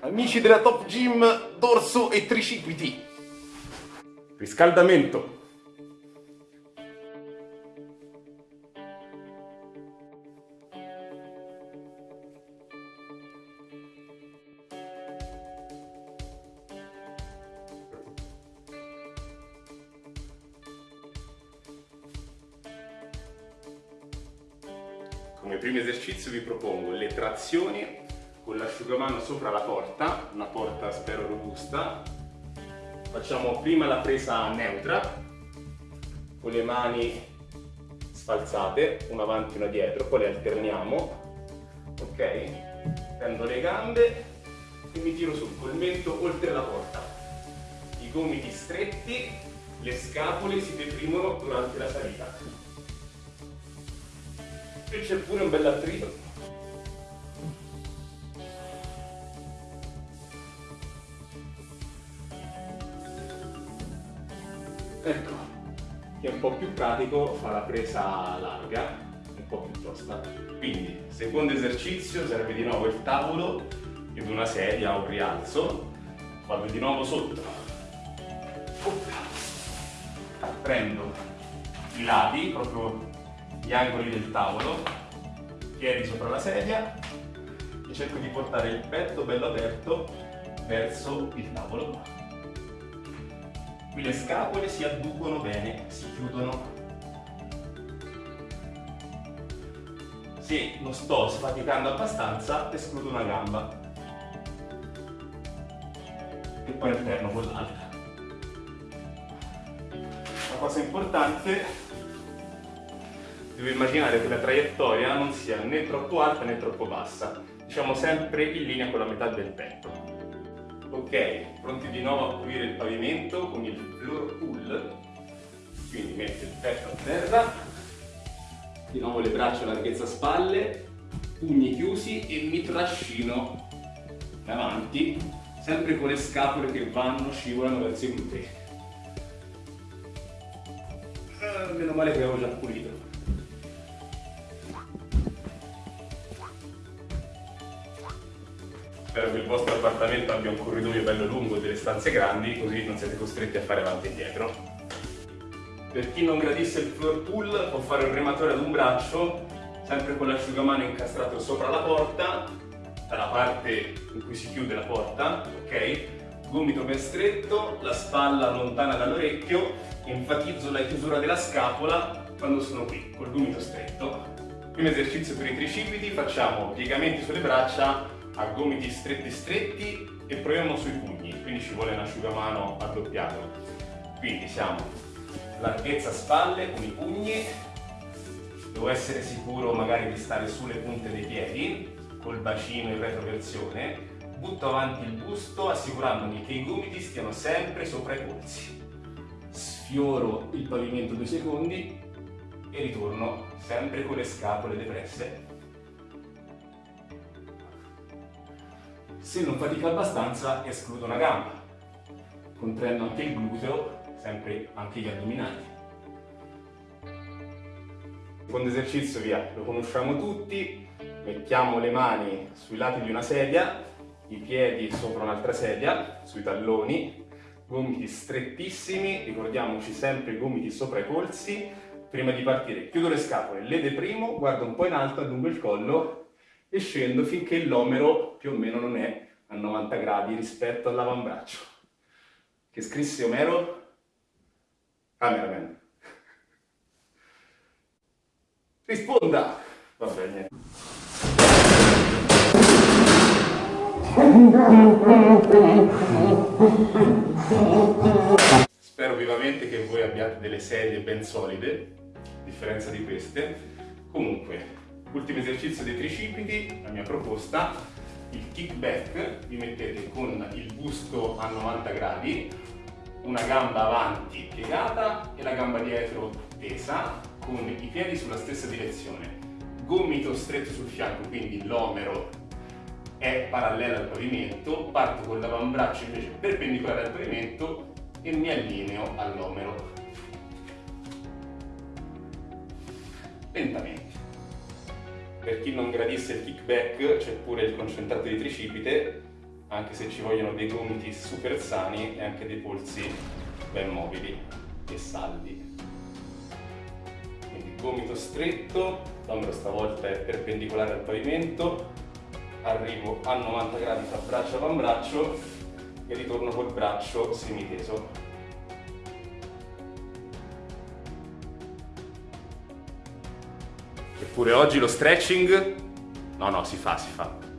Amici della Top Gym, dorso e tricipiti. Riscaldamento. Come primo esercizio vi propongo le trazioni con l'asciugamano sopra la porta, una porta spero robusta. Facciamo prima la presa neutra, con le mani sfalzate, una avanti e una dietro, poi le alterniamo, ok? Prendo le gambe e mi tiro sul col mento oltre la porta. I gomiti stretti, le scapole si deprimono durante la salita. E c'è pure un bel attrito Ecco, chi è un po' più pratico fa la presa larga, un po' più tosta. Quindi, secondo esercizio serve di nuovo il tavolo ed una sedia o un rialzo. Vado di nuovo sotto. Prendo i lati, proprio gli angoli del tavolo, piedi sopra la sedia e cerco di portare il petto bello aperto verso il tavolo. Qui le scapole si adducono bene, si chiudono. Se non sto sfaticando abbastanza, escludo una gamba. E poi alterno con l'altra. Una cosa importante, devo immaginare che la traiettoria non sia né troppo alta né troppo bassa. Diciamo sempre in linea con la metà del petto. Ok, pronti di nuovo a pulire il pavimento con il floor pull. Quindi metto il petto a terra, di nuovo le braccia a larghezza spalle, pugni chiusi e mi trascino in avanti, sempre con le scapole che vanno, scivolano verso i glutei. Uh, meno male che avevo già pulito. Spero che il vostro appartamento abbia un corridoio bello lungo e delle stanze grandi, così non siete costretti a fare avanti e dietro. Per chi non gradisse il floor pull può fare un rematore ad un braccio, sempre con l'asciugamano incastrato sopra la porta, dalla parte in cui si chiude la porta, ok? Gomito ben stretto, la spalla lontana dall'orecchio, enfatizzo la chiusura della scapola quando sono qui, col gomito stretto. Primo esercizio per i tricipiti, facciamo piegamenti sulle braccia a gomiti stretti stretti e proviamo sui pugni, quindi ci vuole un asciugamano addoppiato. Quindi siamo larghezza spalle con i pugni, devo essere sicuro magari di stare sulle punte dei piedi, col bacino in retroversione, butto avanti il busto assicurandomi che i gomiti stiano sempre sopra i polsi. Sfioro il pavimento due secondi e ritorno sempre con le scapole depresse Se non fatica abbastanza escludo una gamba, contraendo anche il gluteo, sempre anche gli addominali. Secondo esercizio via, lo conosciamo tutti, mettiamo le mani sui lati di una sedia, i piedi sopra un'altra sedia, sui talloni, gomiti strettissimi, ricordiamoci sempre i gomiti sopra i polsi, prima di partire chiudo le scapole, le deprimo, guardo un po' in alto, allungo il collo e scendo finché l'omero più o meno non è a 90 gradi rispetto all'avambraccio. Che scrisse Omero? Cameraman. Risponda! Va bene. Spero vivamente che voi abbiate delle sedie ben solide, a differenza di queste. Comunque, Ultimo esercizio dei tricipiti, la mia proposta, il kickback, vi mettete con il busto a 90 gradi, una gamba avanti piegata e la gamba dietro tesa, con i piedi sulla stessa direzione. Gomito stretto sul fianco, quindi l'omero è parallelo al pavimento, parto con l'avambraccio invece perpendicolare al pavimento e mi allineo all'omero. Lentamente. Per chi non gradisse il kickback c'è pure il concentrato di tricipite, anche se ci vogliono dei gomiti super sani e anche dei polsi ben mobili e saldi. Quindi gomito stretto, l'ombro stavolta è perpendicolare al pavimento, arrivo a 90 gradi fra braccio e avambraccio e ritorno col braccio semiteso. Eppure oggi lo stretching, no no si fa, si fa.